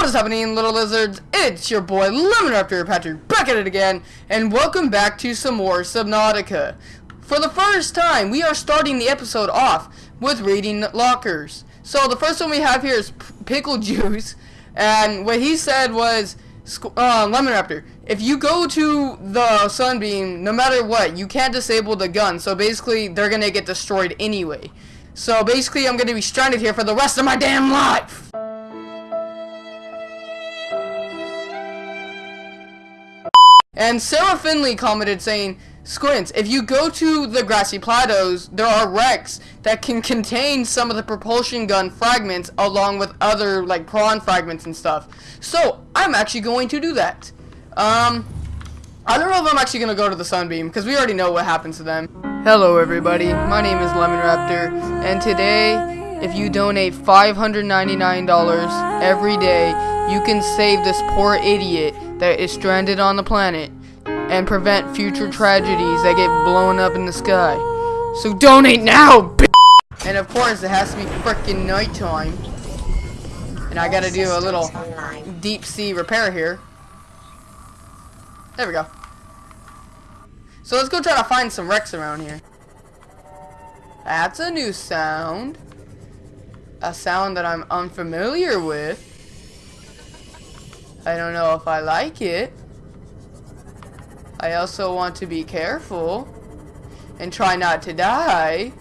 What is happening, little lizards? It's your boy Lemon Raptor Patrick back at it again, and welcome back to some more Subnautica. For the first time, we are starting the episode off with reading lockers. So the first one we have here is Pickle Juice, and what he said was, uh, Lemon Raptor, if you go to the Sunbeam, no matter what, you can't disable the gun. So basically, they're gonna get destroyed anyway. So basically, I'm gonna be stranded here for the rest of my damn life. And Sarah Finley commented saying, Squints, if you go to the grassy plateaus, there are wrecks that can contain some of the propulsion gun fragments along with other like prawn fragments and stuff. So I'm actually going to do that. Um, I don't know if I'm actually going to go to the Sunbeam because we already know what happens to them. Hello everybody, my name is Lemon Raptor, and today, if you donate $599 every day, you can save this poor idiot that is stranded on the planet and prevent future tragedies that get blown up in the sky. So donate now, b And of course, it has to be frickin' nighttime. And I gotta do a little deep sea repair here. There we go. So let's go try to find some wrecks around here. That's a new sound. A sound that I'm unfamiliar with. I don't know if I like it. I also want to be careful and try not to die.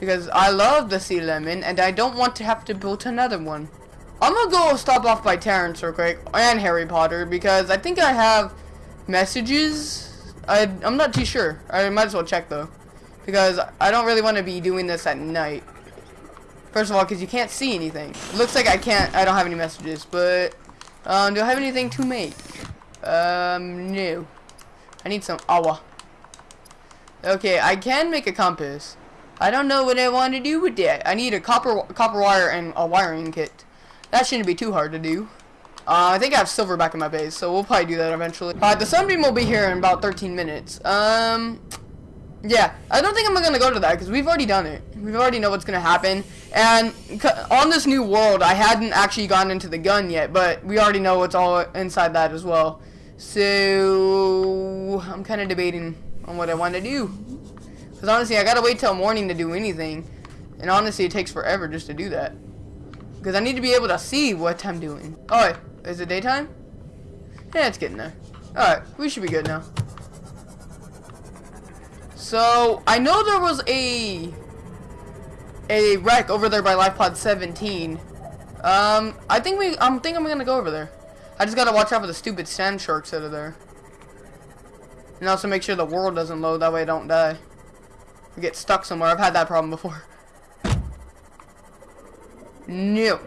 Because I love the sea lemon and I don't want to have to build another one. I'm gonna go stop off by Terrence real quick and Harry Potter because I think I have messages. I, I'm not too sure. I might as well check though. Because I don't really want to be doing this at night. First of all, because you can't see anything. It looks like I can't, I don't have any messages, but, um, do I have anything to make? Um, no. I need some awa. Okay, I can make a compass. I don't know what I want to do with that. I need a copper copper wire and a wiring kit. That shouldn't be too hard to do. Uh, I think I have silver back in my base, so we'll probably do that eventually. Alright, the sunbeam will be here in about 13 minutes. Um, yeah, I don't think I'm gonna go to that because we've already done it. We already know what's gonna happen. And on this new world, I hadn't actually gone into the gun yet, but we already know what's all inside that as well. So I'm kind of debating on what I want to do. Because honestly, I gotta wait till morning to do anything, and honestly, it takes forever just to do that. Because I need to be able to see what I'm doing. Oh, is it daytime? Yeah, it's getting there. Alright, we should be good now. So, I know there was a a wreck over there by LifePod 17. Um, I think we, I'm think I'm gonna go over there. I just gotta watch out for the stupid sand sharks that are there. And also make sure the world doesn't load, that way I don't die. Get stuck somewhere, I've had that problem before. No.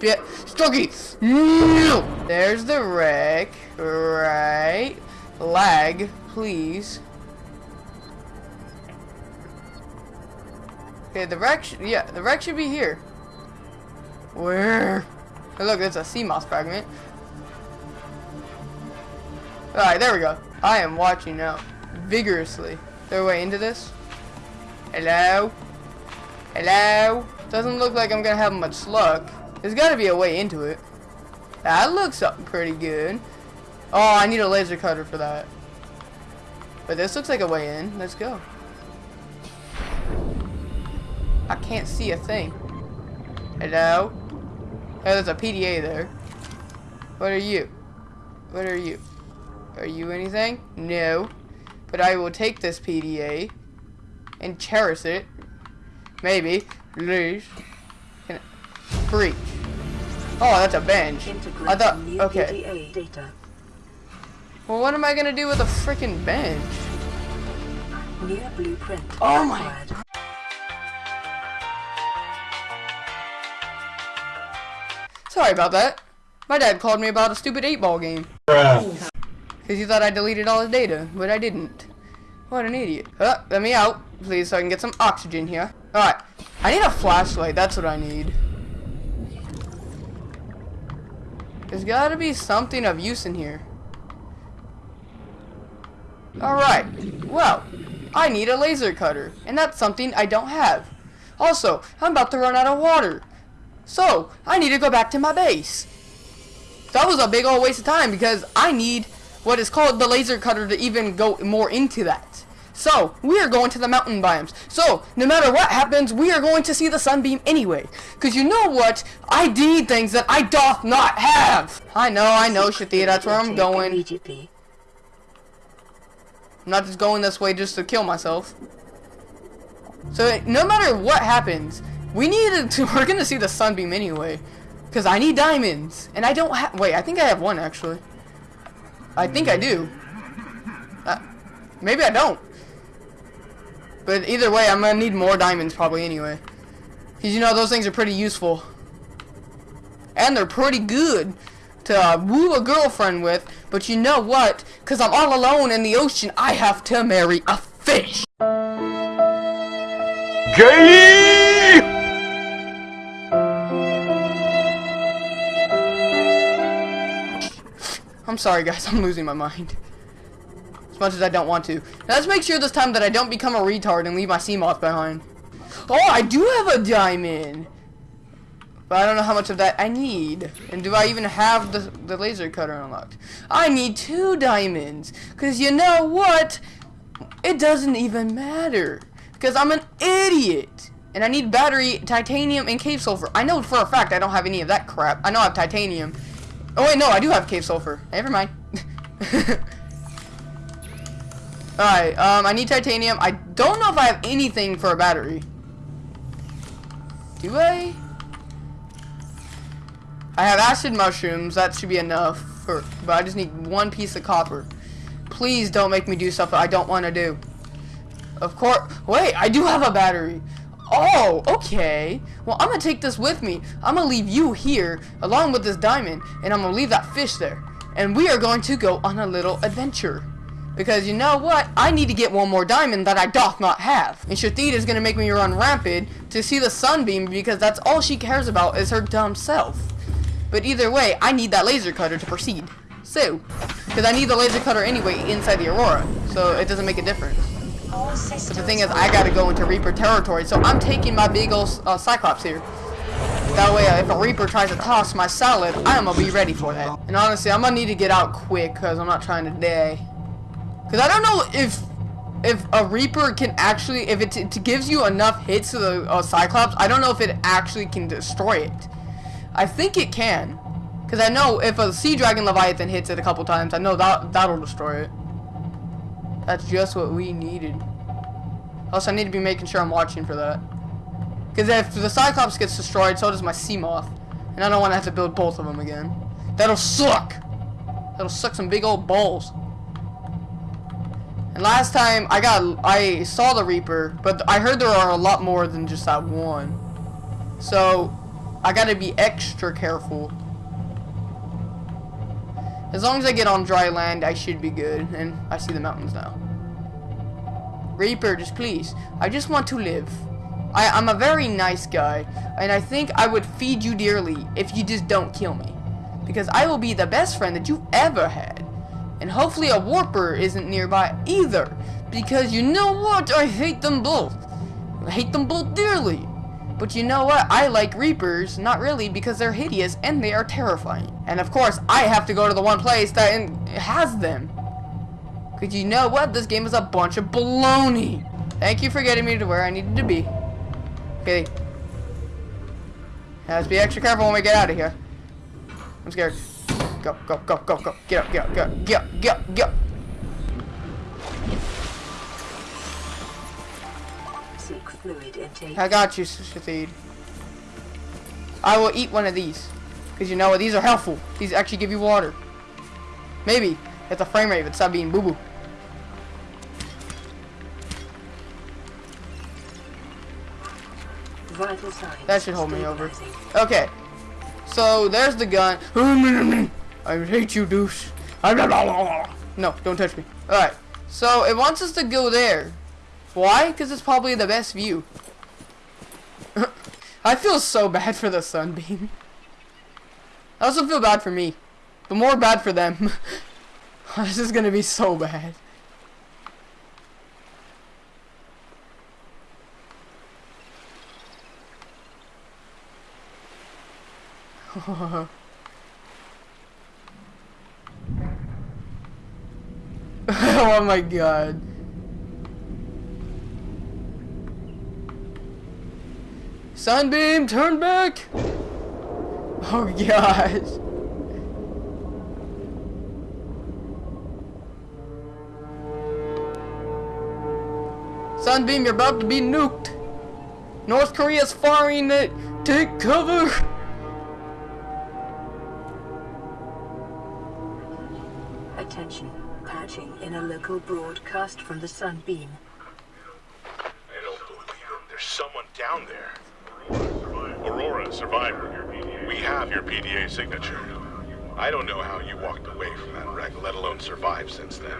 Yeah, Stucky! No! There's the wreck. Right. Lag, please. Okay, the wreck, yeah, the wreck should be here. Where? Hey, look, there's a Seamoth fragment. Alright, there we go. I am watching now. Vigorously. Their way into this. Hello? Hello? Doesn't look like I'm gonna have much luck. There's gotta be a way into it. That looks up pretty good. Oh, I need a laser cutter for that. But this looks like a way in. Let's go. I can't see a thing. Hello? Oh, there's a PDA there. What are you? What are you? Are you anything? No. But I will take this PDA and cherish it. Maybe. Please. Can Freak. Oh, that's a bench. I thought. Okay. Well, what am I gonna do with a freaking bench? Near blueprint. Oh my. Sorry about that. My dad called me about a stupid 8-ball game. Because he thought I deleted all his data, but I didn't. What an idiot. Uh, let me out, please, so I can get some oxygen here. Alright. I need a flashlight. That's what I need. There's gotta be something of use in here. Alright. Well, I need a laser cutter, and that's something I don't have. Also, I'm about to run out of water. So, I need to go back to my base. That was a big old waste of time because I need what is called the laser cutter to even go more into that. So, we are going to the mountain biomes. So, no matter what happens, we are going to see the sunbeam anyway. Because you know what? I need things that I doth not have. I know, I know, Shathia, that's where I'm going. Immediately. I'm not just going this way just to kill myself. So, no matter what happens, we need to, we're gonna see the sunbeam anyway. Because I need diamonds. And I don't have, wait, I think I have one actually. I think I do. Uh, maybe I don't. But either way, I'm gonna need more diamonds probably anyway. Because you know, those things are pretty useful. And they're pretty good to uh, woo a girlfriend with. But you know what? Because I'm all alone in the ocean, I have to marry a fish. Gay! I'm sorry guys, I'm losing my mind. As much as I don't want to. Now, let's make sure this time that I don't become a retard and leave my Seamoth behind. Oh, I do have a diamond! But I don't know how much of that I need. And do I even have the, the laser cutter unlocked? I need two diamonds. Because you know what? It doesn't even matter. Because I'm an idiot. And I need battery, titanium, and cave sulfur. I know for a fact I don't have any of that crap. I know I have titanium. Oh wait, no, I do have cave sulfur. Never mind. Alright, um, I need titanium. I don't know if I have anything for a battery. Do I? I have acid mushrooms. That should be enough. For, but I just need one piece of copper. Please don't make me do stuff I don't want to do. Of course. Wait, I do have a battery. Oh, okay. Well, I'm to take this with me. I'm to leave you here along with this diamond. And I'm to leave that fish there. And we are going to go on a little adventure. Because you know what? I need to get one more diamond that I doth not have. And Shathid is to make me run rampant to see the sunbeam because that's all she cares about is her dumb self. But either way, I need that laser cutter to proceed. So, because I need the laser cutter anyway inside the Aurora. So it doesn't make a difference. But the thing is, I gotta go into Reaper territory, so I'm taking my big uh, Cyclops here. That way, uh, if a Reaper tries to toss my salad, I'm gonna be ready for that. And honestly, I'm gonna need to get out quick, because I'm not trying to die. Because I don't know if if a Reaper can actually, if it, it gives you enough hits to the uh, Cyclops, I don't know if it actually can destroy it. I think it can. Because I know if a Sea Dragon Leviathan hits it a couple times, I know that that'll destroy it. That's just what we needed. Also, I need to be making sure I'm watching for that. Because if the Cyclops gets destroyed, so does my Seamoth. And I don't want to have to build both of them again. That'll suck! That'll suck some big old balls. And last time, I got, I saw the Reaper, but I heard there are a lot more than just that one. So, I gotta be extra careful. As long as I get on dry land, I should be good. And I see the mountains now. Reaper, just please. I just want to live. I, I'm a very nice guy. And I think I would feed you dearly if you just don't kill me. Because I will be the best friend that you've ever had. And hopefully a warper isn't nearby either. Because you know what? I hate them both. I hate them both dearly. But you know what? I like Reapers, not really, because they're hideous and they are terrifying. And of course, I have to go to the one place that has them. Because you know what? This game is a bunch of baloney. Thank you for getting me to where I needed to be. Okay. Now, let's be extra careful when we get out of here. I'm scared. Go, go, go, go, go. Get up, get up, get up, get up, get up, get up. I got you, Shathid. I will eat one of these. Because you know what? These are helpful. These actually give you water. Maybe. If the frame rate would stop being boo-boo. That should hold me over. Okay. So, there's the gun. I hate you, douche. No, don't touch me. Alright. So, it wants us to go there. Why? Because it's probably the best view. I feel so bad for the sunbeam. I also feel bad for me. But more bad for them. this is gonna be so bad. oh my god. Sunbeam, turn back! Oh gosh. Sunbeam, you're about to be nuked. North Korea's firing it. Take cover. Attention. Patching in a local broadcast from the Sunbeam. I don't believe it. There's someone down there. Aurora, survivor. We have your PDA signature. I don't know how you walked away from that wreck, let alone survived since then.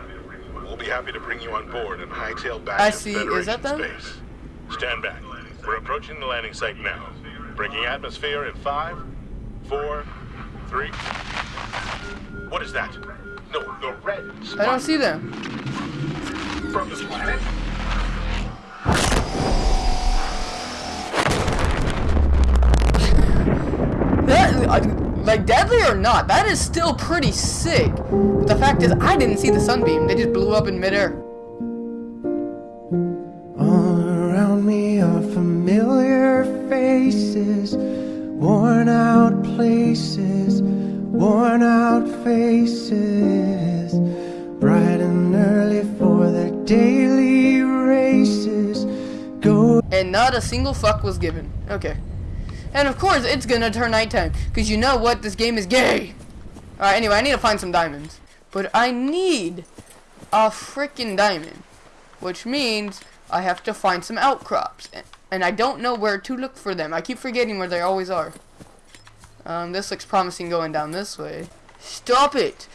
We'll be happy to bring you on board and hightail back I to see. Federation Is that them? space. Stand back. We're approaching the landing site now. Breaking atmosphere in five, four, three. What is that? No, the red I don't see them. from this planet. That, like, deadly or not, that is still pretty sick. But the fact is, I didn't see the sunbeam. They just blew up in midair. All around me are familiar faces, worn out places, worn out faces, bright and early for their daily races. Go And not a single fuck was given. Okay. And of course, it's gonna turn nighttime. Because you know what? This game is gay. Alright, anyway, I need to find some diamonds. But I need a freaking diamond. Which means I have to find some outcrops. And I don't know where to look for them. I keep forgetting where they always are. Um, this looks promising going down this way. Stop it!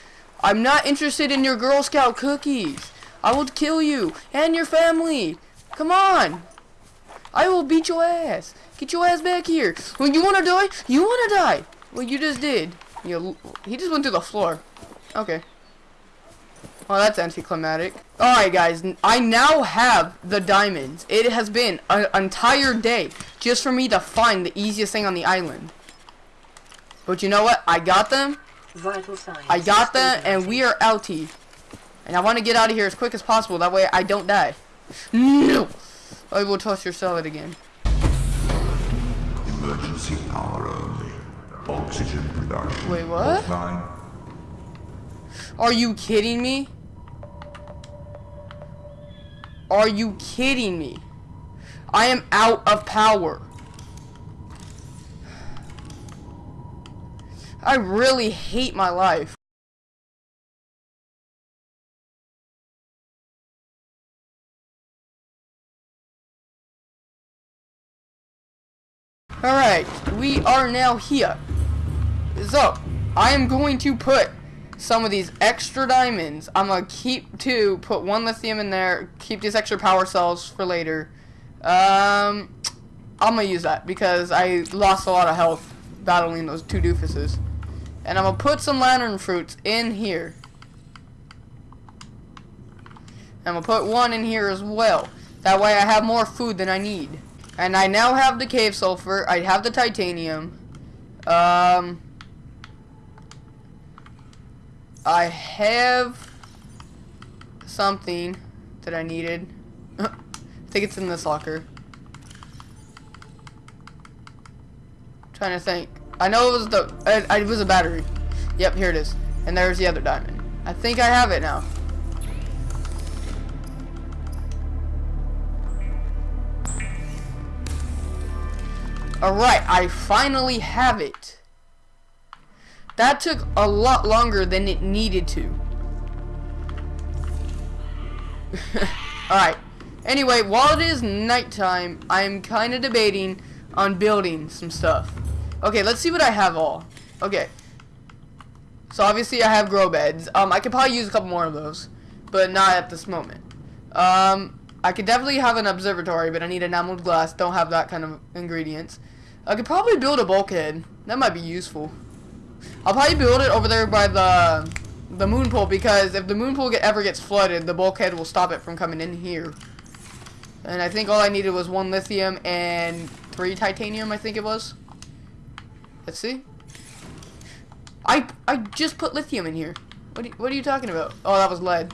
I'm not interested in your Girl Scout cookies. I will kill you and your family. Come on. I will beat your ass. Get your ass back here. When you wanna die, you wanna die. Well, you just did. You, he just went through the floor. Okay. Well, that's anticlimactic. Alright, guys. I now have the diamonds. It has been an entire day just for me to find the easiest thing on the island. But you know what? I got them. Vital signs. I got them, and we are outie. And I want to get out of here as quick as possible. That way I don't die. No! I will toss your salad again. Emergency power only. Oxygen production. Wait, what? Offline. Are you kidding me? Are you kidding me? I am out of power. I really hate my life. Alright, we are now here. So, I am going to put some of these extra diamonds. I'm gonna keep two, put one lithium in there, keep these extra power cells for later. Um, I'm gonna use that because I lost a lot of health battling those two doofuses. And I'm gonna put some lantern fruits in here. I'm gonna put one in here as well. That way I have more food than I need. And I now have the cave sulfur. I have the titanium. Um, I have something that I needed. I think it's in this locker. trying to think. I know it was the it, it was a battery. Yep, here it is. And there's the other diamond. I think I have it now. Alright, I finally have it. That took a lot longer than it needed to. Alright. Anyway, while it is nighttime, I'm kind of debating on building some stuff. Okay, let's see what I have all. Okay. So obviously I have grow beds. Um, I could probably use a couple more of those, but not at this moment. Um, I could definitely have an observatory, but I need enameled glass. Don't have that kind of ingredients. I could probably build a bulkhead. That might be useful. I'll probably build it over there by the the moon pool because if the moon pool get, ever gets flooded, the bulkhead will stop it from coming in here. And I think all I needed was one lithium and three titanium, I think it was. Let's see. I I just put lithium in here. What are, what are you talking about? Oh, that was lead.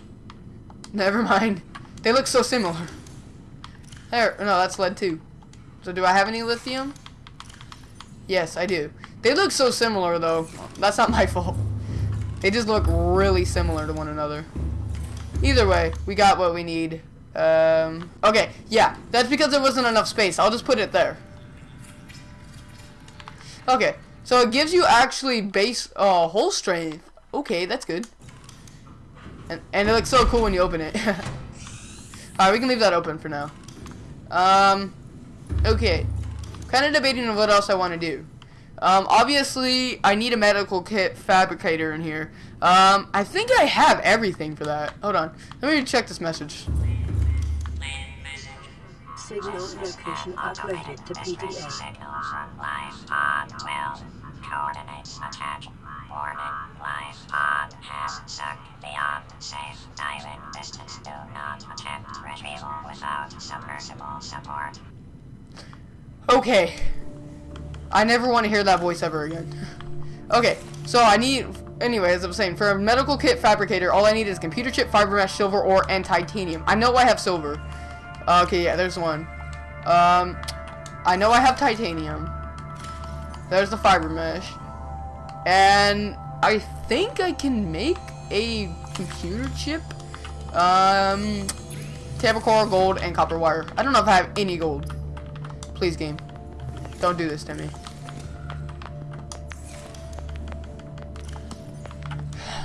Never mind. They look so similar. There, no, that's lead too. So do I have any lithium? Yes, I do. They look so similar though. That's not my fault. They just look really similar to one another. Either way, we got what we need. Um, okay, yeah, that's because there wasn't enough space. I'll just put it there. Okay, so it gives you actually base uh, hull strength. Okay, that's good. And, and it looks so cool when you open it. Alright, we can leave that open for now. Um, okay. Kind of debating on what else I want to do. Um, obviously, I need a medical kit fabricator in here. Um, I think I have everything for that. Hold on. Let me check this message. Signal location uploaded to PDA. Signal from life pod will. Coordinates attached. Warning, life pod has sunk beyond safe diving distance. Do not attempt retrieval without submersible support. Okay. I never want to hear that voice ever again. okay, so I need, anyway, as I was saying, for a medical kit fabricator, all I need is computer chip, fiber mesh, silver ore, and titanium. I know I have silver. Okay, yeah, there's one. Um, I know I have titanium. There's the fiber mesh. And I think I can make a computer chip. Um, Table coral, gold, and copper wire. I don't know if I have any gold. Please, game. Don't do this to me.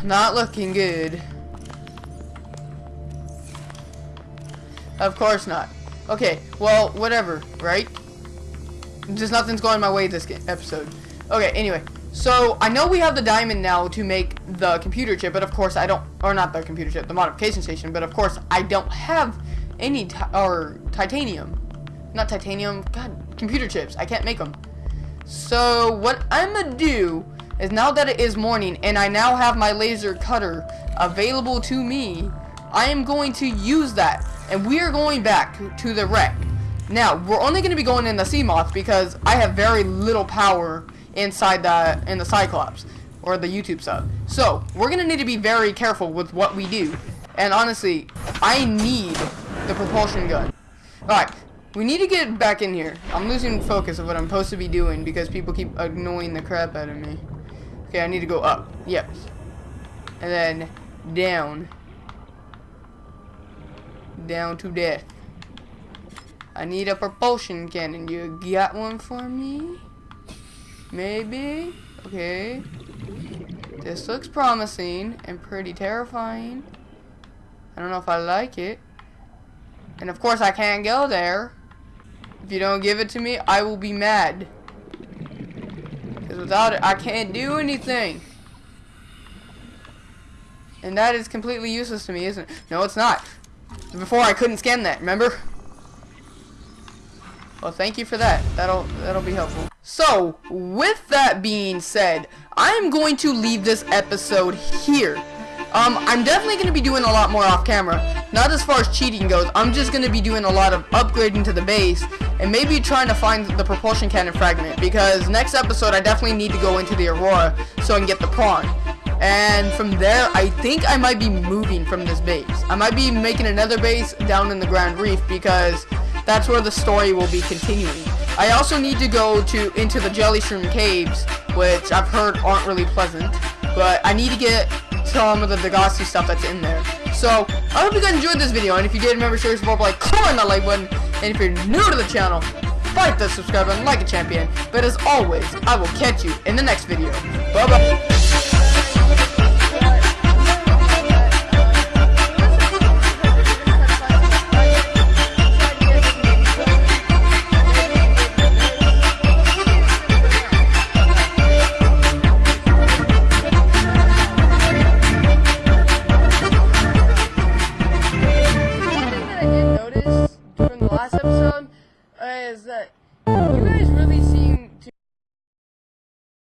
Not looking good. Of course not. Okay, well, whatever, right? Just nothing's going my way this episode. Okay, anyway. So, I know we have the diamond now to make the computer chip, but of course I don't, or not the computer chip, the modification station, but of course I don't have any, or titanium. Not titanium, god, computer chips. I can't make them. So, what I'm gonna do is now that it is morning and I now have my laser cutter available to me, I am going to use that and we are going back to the wreck. Now, we're only going to be going in the Seamoth because I have very little power inside the in the Cyclops or the YouTube sub. So, we're going to need to be very careful with what we do. And honestly, I need the propulsion gun. Alright, we need to get back in here. I'm losing focus of what I'm supposed to be doing because people keep annoying the crap out of me. Okay, I need to go up. Yes. And then down. Down to death. I need a propulsion cannon. You got one for me? Maybe? Okay. This looks promising and pretty terrifying. I don't know if I like it. And of course I can't go there. If you don't give it to me, I will be mad. Because without it, I can't do anything. And that is completely useless to me, isn't it? No, it's not. Before I couldn't scan that, remember? Well, thank you for that. That'll that'll be helpful. So, with that being said, I'm going to leave this episode here. Um, I'm definitely going to be doing a lot more off camera. Not as far as cheating goes. I'm just going to be doing a lot of upgrading to the base and maybe trying to find the propulsion cannon fragment because next episode I definitely need to go into the Aurora so I can get the prawn. And from there, I think I might be moving from this base. I might be making another base down in the Grand Reef because that's where the story will be continuing. I also need to go to into the Jelly Shroom Caves, which I've heard aren't really pleasant. But I need to get some of the Degasi stuff that's in there. So, I hope you guys enjoyed this video, and if you did, remember, to share, support by clicking that like button. And if you're new to the channel, fight the subscribe button like a champion. But as always, I will catch you in the next video. Bye-bye.